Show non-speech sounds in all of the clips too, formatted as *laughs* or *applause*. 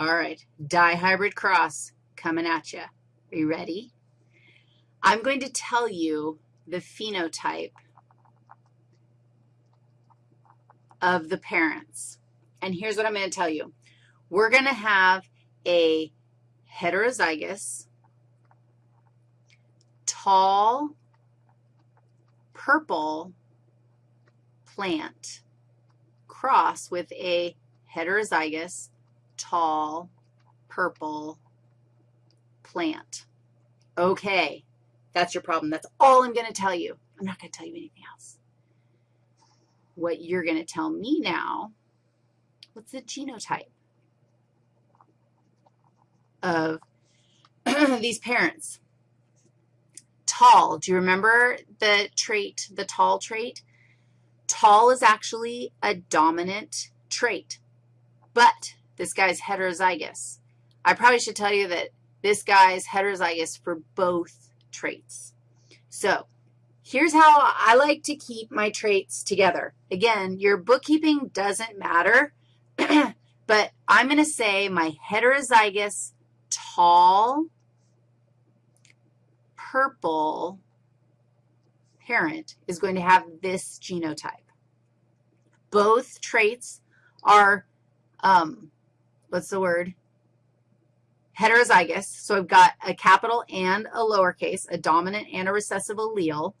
All right, dihybrid cross coming at you. Are you ready? I'm going to tell you the phenotype of the parents. And here's what I'm going to tell you. We're going to have a heterozygous, tall, purple plant cross with a heterozygous, tall, purple plant. Okay, that's your problem. That's all I'm going to tell you. I'm not going to tell you anything else. What you're going to tell me now, what's the genotype of *clears throat* these parents? Tall. Do you remember the trait, the tall trait? Tall is actually a dominant trait, but this guy's heterozygous. I probably should tell you that this guy's heterozygous for both traits. So here's how I like to keep my traits together. Again, your bookkeeping doesn't matter, *clears throat* but I'm going to say my heterozygous tall purple parent is going to have this genotype. Both traits are, um, what's the word, heterozygous. So I've got a capital and a lowercase, a dominant and a recessive allele.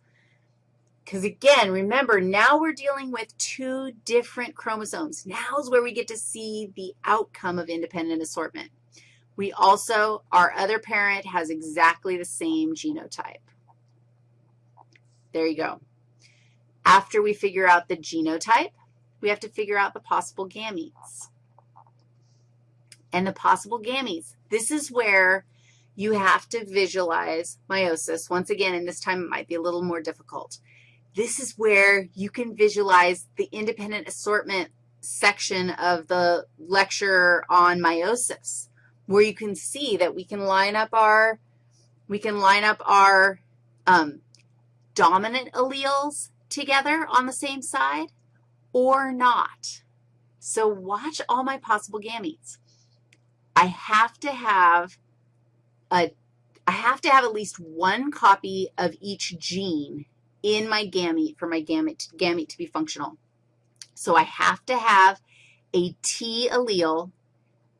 Because again, remember, now we're dealing with two different chromosomes. Now is where we get to see the outcome of independent assortment. We also, our other parent has exactly the same genotype. There you go. After we figure out the genotype, we have to figure out the possible gametes. And the possible gametes, this is where you have to visualize meiosis. Once again, and this time it might be a little more difficult. This is where you can visualize the independent assortment section of the lecture on meiosis, where you can see that we can line up our, we can line up our um, dominant alleles together on the same side or not. So watch all my possible gametes. I have to have a, I have to have at least one copy of each gene in my gamete for my gamete, gamete to be functional. So I have to have a T allele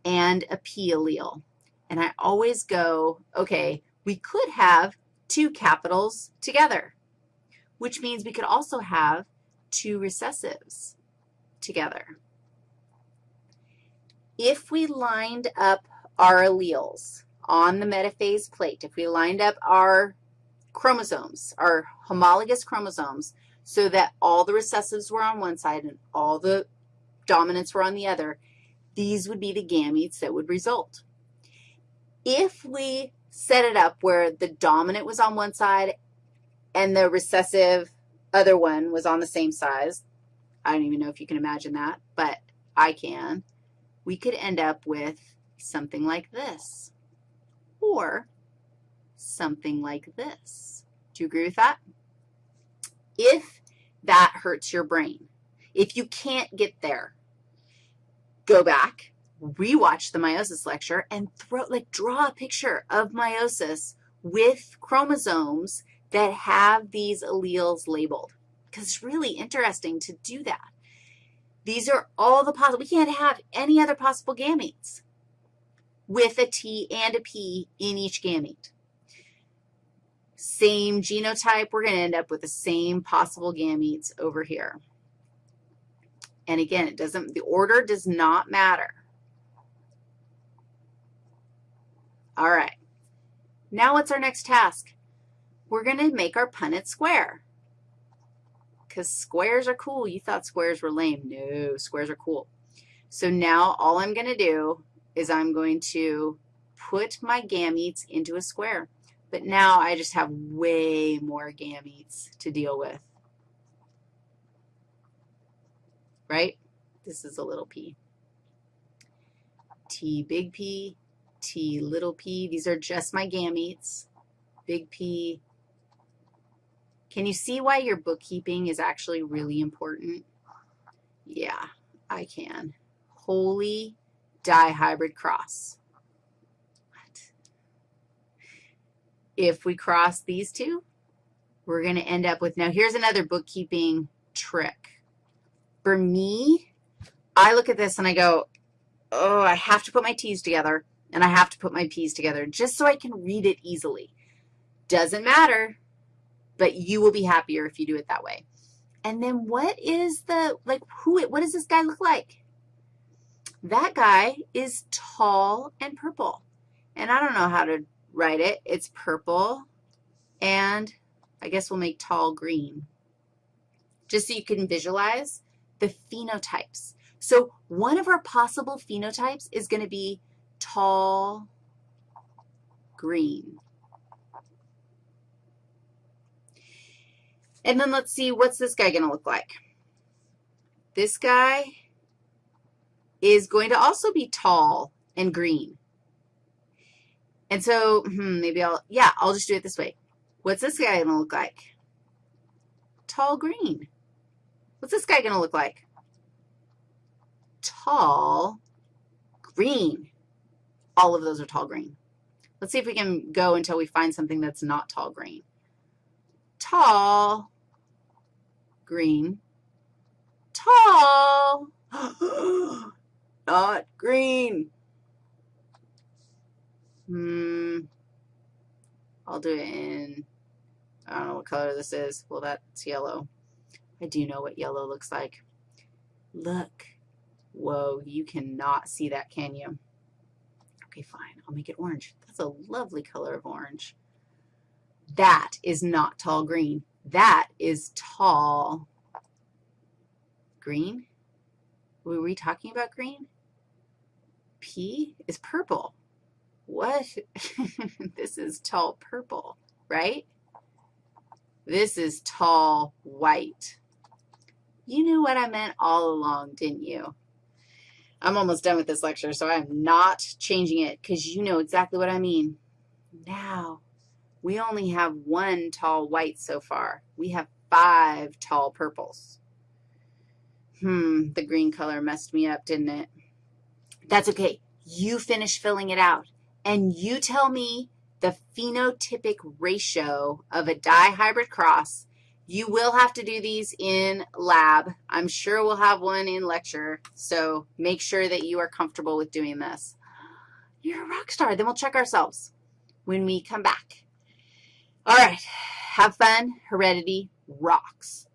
and a P allele. And I always go, okay, we could have two capitals together, which means we could also have two recessives together. If we lined up our alleles on the metaphase plate, if we lined up our chromosomes, our homologous chromosomes, so that all the recessives were on one side and all the dominants were on the other, these would be the gametes that would result. If we set it up where the dominant was on one side and the recessive other one was on the same size, I don't even know if you can imagine that, but I can, we could end up with something like this or something like this. Do you agree with that? If that hurts your brain, if you can't get there, go back, rewatch the meiosis lecture, and throw, like draw a picture of meiosis with chromosomes that have these alleles labeled because it's really interesting to do that. These are all the possible, we can't have any other possible gametes with a T and a P in each gamete. Same genotype, we're going to end up with the same possible gametes over here. And again, it doesn't, the order does not matter. All right. Now what's our next task? We're going to make our Punnett square because squares are cool. You thought squares were lame. No, squares are cool. So now all I'm going to do is I'm going to put my gametes into a square. But now I just have way more gametes to deal with, right? This is a little p. T big P, T little p. These are just my gametes. Big P, can you see why your bookkeeping is actually really important? Yeah, I can. Holy dihybrid cross. What? If we cross these two, we're going to end up with, now here's another bookkeeping trick. For me, I look at this and I go, oh, I have to put my T's together and I have to put my P's together just so I can read it easily. Doesn't matter, but you will be happier if you do it that way. And then what is the, like, who, what does this guy look like? That guy is tall and purple. And I don't know how to write it. It's purple, and I guess we'll make tall green, just so you can visualize the phenotypes. So one of our possible phenotypes is going to be tall green. And then let's see, what's this guy going to look like? This guy is going to also be tall and green. And so hmm, maybe I'll, yeah, I'll just do it this way. What's this guy going to look like? Tall green. What's this guy going to look like? Tall green. All of those are tall green. Let's see if we can go until we find something that's not tall green. Tall green. Tall. *gasps* not green. Hmm. I'll do it in, I don't know what color this is. Well, that's yellow. I do know what yellow looks like. Look. Whoa, you cannot see that, can you? Okay, fine. I'll make it orange. That's a lovely color of orange. That is not tall green. That is tall green. Were we talking about green? P is purple. What? *laughs* this is tall purple, right? This is tall white. You knew what I meant all along, didn't you? I'm almost done with this lecture, so I'm not changing it because you know exactly what I mean. Now, we only have one tall white so far. We have five tall purples. Hmm, the green color messed me up, didn't it? That's okay. You finish filling it out, and you tell me the phenotypic ratio of a dihybrid cross you will have to do these in lab. I'm sure we'll have one in lecture, so make sure that you are comfortable with doing this. You're a rock star. Then we'll check ourselves when we come back. All right, have fun. Heredity rocks.